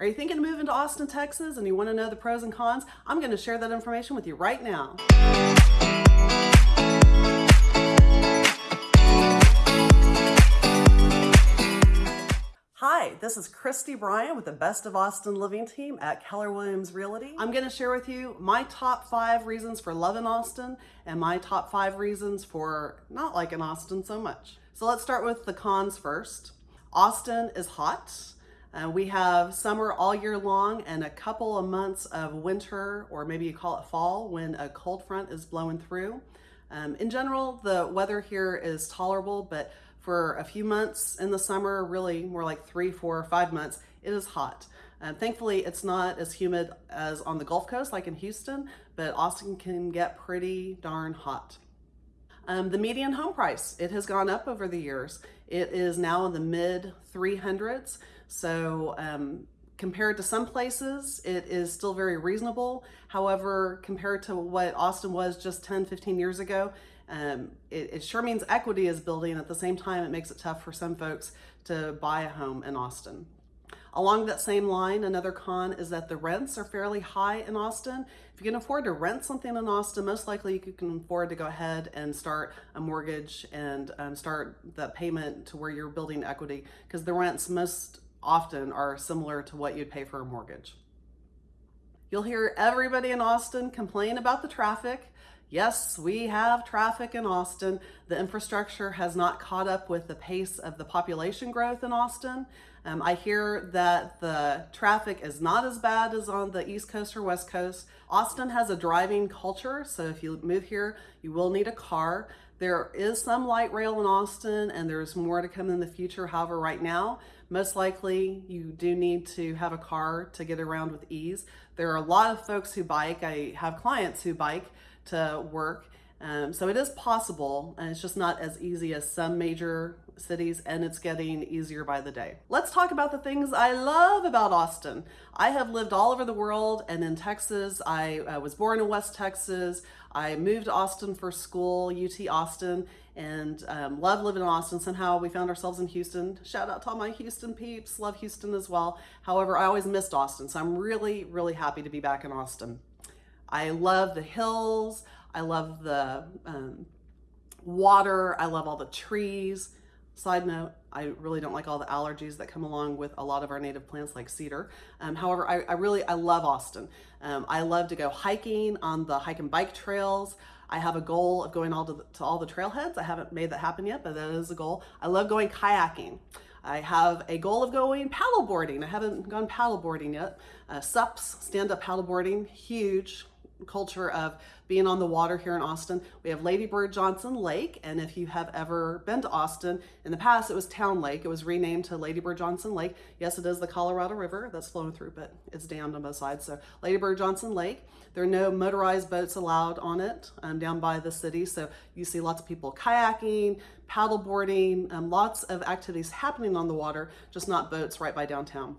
Are you thinking of moving to Austin, Texas and you want to know the pros and cons? I'm going to share that information with you right now. Hi, this is Christy Bryan with the Best of Austin Living team at Keller Williams Realty. I'm going to share with you my top five reasons for loving Austin and my top five reasons for not liking Austin so much. So let's start with the cons first. Austin is hot. Uh, we have summer all year long and a couple of months of winter, or maybe you call it fall, when a cold front is blowing through. Um, in general, the weather here is tolerable, but for a few months in the summer, really more like three, four, or five months, it is hot. And thankfully, it's not as humid as on the Gulf Coast, like in Houston, but Austin can get pretty darn hot. Um, the median home price, it has gone up over the years. It is now in the mid 300s. So um, compared to some places, it is still very reasonable. However, compared to what Austin was just 10, 15 years ago, um, it, it sure means equity is building. At the same time, it makes it tough for some folks to buy a home in Austin. Along that same line, another con is that the rents are fairly high in Austin. If you can afford to rent something in Austin, most likely you can afford to go ahead and start a mortgage and um, start the payment to where you're building equity because the rents most often are similar to what you'd pay for a mortgage. You'll hear everybody in Austin complain about the traffic. Yes, we have traffic in Austin. The infrastructure has not caught up with the pace of the population growth in Austin. Um, I hear that the traffic is not as bad as on the East Coast or West Coast. Austin has a driving culture, so if you move here, you will need a car. There is some light rail in Austin and there's more to come in the future. However, right now, most likely you do need to have a car to get around with ease. There are a lot of folks who bike. I have clients who bike to work. Um, so it is possible, and it's just not as easy as some major cities, and it's getting easier by the day. Let's talk about the things I love about Austin. I have lived all over the world and in Texas. I was born in West Texas. I moved to Austin for school, UT Austin, and um, love living in Austin. Somehow we found ourselves in Houston. Shout out to all my Houston peeps, love Houston as well. However, I always missed Austin, so I'm really, really happy to be back in Austin. I love the hills. I love the um, water. I love all the trees. Side note, I really don't like all the allergies that come along with a lot of our native plants like cedar. Um, however, I, I, really, I love Austin. Um, I love to go hiking on the hike and bike trails. I have a goal of going all to, the, to all the trailheads. I haven't made that happen yet, but that is a goal. I love going kayaking. I have a goal of going paddleboarding. I haven't gone paddleboarding yet. Uh, SUPs, stand-up paddleboarding, huge culture of being on the water here in Austin. We have Lady Bird Johnson Lake, and if you have ever been to Austin, in the past it was Town Lake. It was renamed to Lady Bird Johnson Lake. Yes, it is the Colorado River that's flowing through, but it's dammed on both sides. So Lady Bird Johnson Lake. There are no motorized boats allowed on it um, down by the city, so you see lots of people kayaking, paddleboarding, um, lots of activities happening on the water, just not boats right by downtown.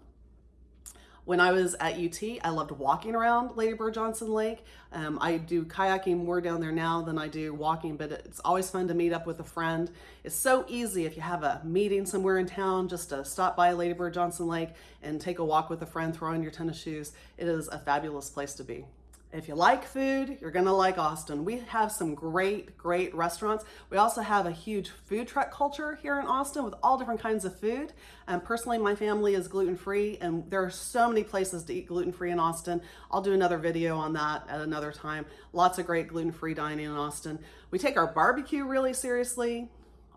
When I was at UT, I loved walking around Lady Bird Johnson Lake. Um, I do kayaking more down there now than I do walking, but it's always fun to meet up with a friend. It's so easy if you have a meeting somewhere in town just to stop by Lady Bird Johnson Lake and take a walk with a friend, throw on your tennis shoes. It is a fabulous place to be. If you like food, you're gonna like Austin. We have some great, great restaurants. We also have a huge food truck culture here in Austin with all different kinds of food. And personally, my family is gluten-free and there are so many places to eat gluten-free in Austin. I'll do another video on that at another time. Lots of great gluten-free dining in Austin. We take our barbecue really seriously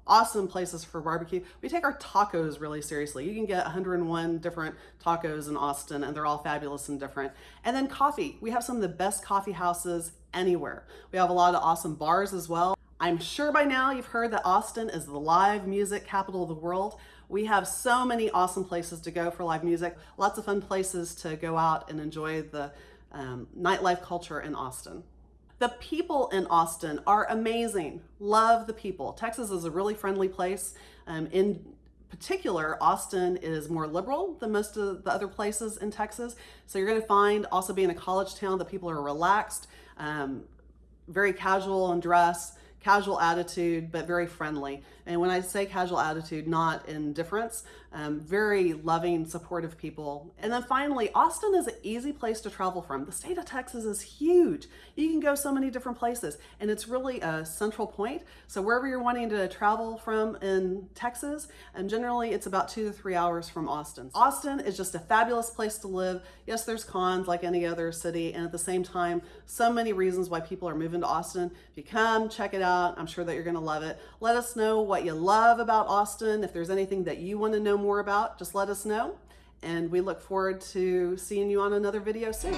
awesome places for barbecue. We take our tacos really seriously. You can get 101 different tacos in Austin and they're all fabulous and different. And then coffee. We have some of the best coffee houses anywhere. We have a lot of awesome bars as well. I'm sure by now you've heard that Austin is the live music capital of the world. We have so many awesome places to go for live music, lots of fun places to go out and enjoy the um, nightlife culture in Austin. The people in Austin are amazing. Love the people. Texas is a really friendly place. Um, in particular, Austin is more liberal than most of the other places in Texas. So you're gonna find also being a college town that people are relaxed, um, very casual in dress, casual attitude, but very friendly. And when I say casual attitude, not indifference, um, very loving, supportive people. And then finally, Austin is an easy place to travel from. The state of Texas is huge. You can go so many different places, and it's really a central point. So wherever you're wanting to travel from in Texas, and generally it's about two to three hours from Austin. Austin is just a fabulous place to live. Yes, there's cons like any other city, and at the same time, so many reasons why people are moving to Austin. If you come, check it out. I'm sure that you're gonna love it. Let us know what you love about Austin. If there's anything that you wanna know more about, just let us know. And we look forward to seeing you on another video soon.